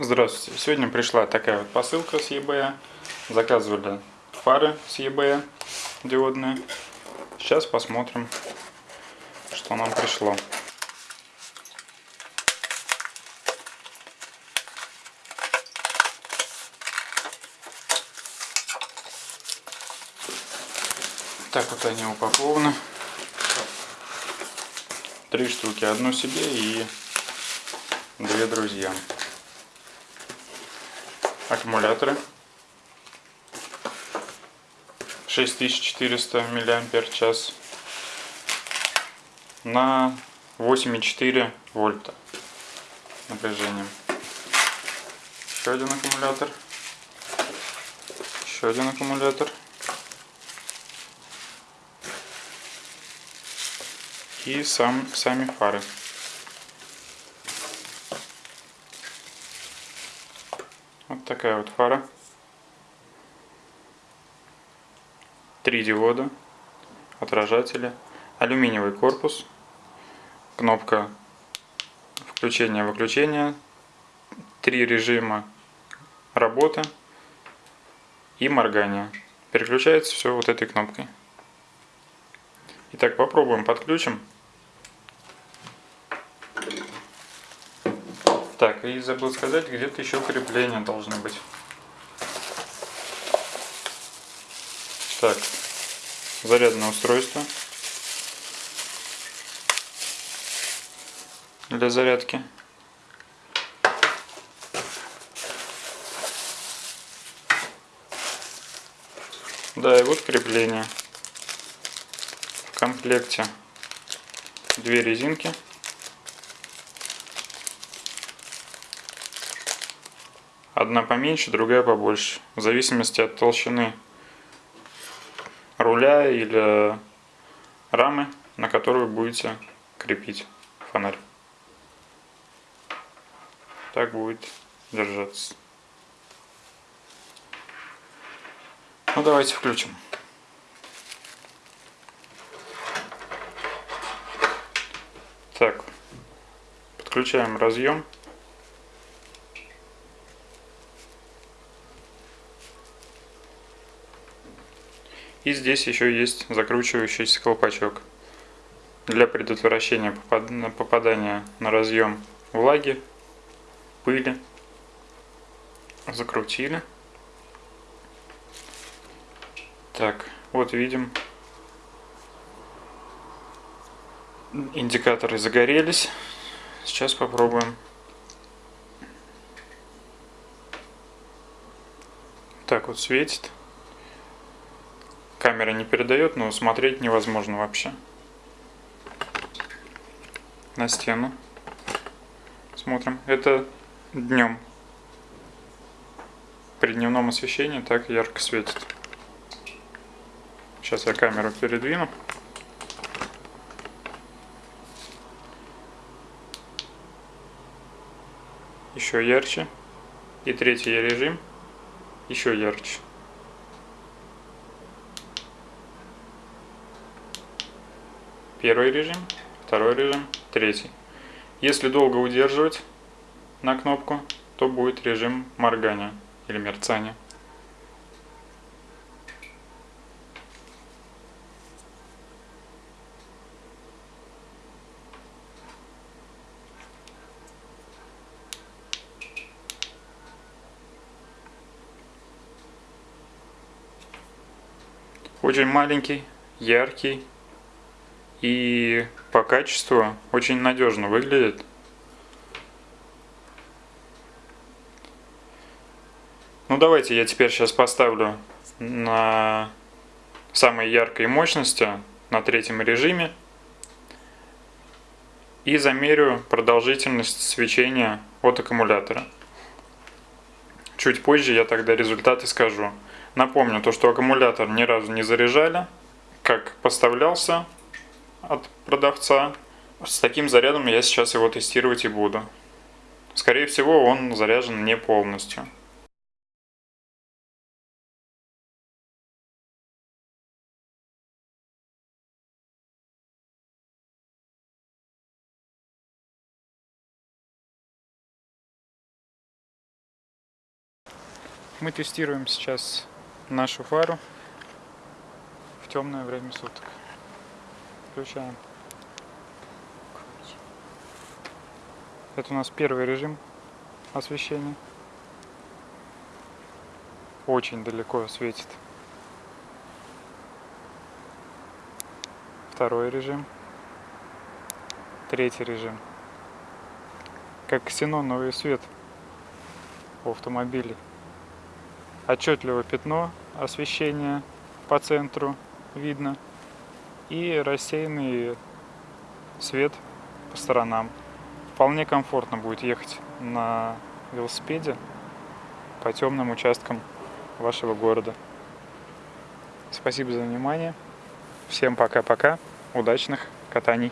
Здравствуйте. Сегодня пришла такая вот посылка с eBay. Заказывали фары с eBay диодные. Сейчас посмотрим, что нам пришло. Так вот они упакованы. Три штуки. Одну себе и две друзьям аккумуляторы. 6400 миллиампер час на 8,4 вольта напряжением еще один аккумулятор. Еще один аккумулятор. И сам, сами фары такая вот фара. Три диода, отражатели, алюминиевый корпус, кнопка включения-выключения, три режима работы и моргания. Переключается все вот этой кнопкой. Итак, попробуем подключим. Так, и забыл сказать, где-то еще крепления должны быть. Так, зарядное устройство для зарядки. Да, и вот крепление. В комплекте две резинки. Одна поменьше, другая побольше. В зависимости от толщины руля или рамы, на которую будете крепить фонарь. Так будет держаться. Ну давайте включим. Так, подключаем разъем. И здесь еще есть закручивающийся колпачок для предотвращения попадания на разъем влаги, пыли. Закрутили. Так, вот видим. Индикаторы загорелись. Сейчас попробуем. Так вот светит. Камера не передает, но смотреть невозможно вообще. На стену. Смотрим. Это днем. При дневном освещении так ярко светит. Сейчас я камеру передвину. Еще ярче. И третий режим еще ярче. Первый режим, второй режим, третий. Если долго удерживать на кнопку, то будет режим моргания или мерцания. Очень маленький, яркий и по качеству очень надежно выглядит. Ну давайте я теперь сейчас поставлю на самой яркой мощности на третьем режиме и замерю продолжительность свечения от аккумулятора. Чуть позже я тогда результаты скажу. Напомню то, что аккумулятор ни разу не заряжали, как поставлялся от продавца. С таким зарядом я сейчас его тестировать и буду. Скорее всего, он заряжен не полностью. Мы тестируем сейчас нашу фару в темное время суток. Включаем. Это у нас первый режим освещения. Очень далеко светит. Второй режим. Третий режим. Как ксеноновый свет у автомобилей. Отчетливо пятно освещения по центру видно и рассеянный свет по сторонам. Вполне комфортно будет ехать на велосипеде по темным участкам вашего города. Спасибо за внимание. Всем пока-пока. Удачных катаний.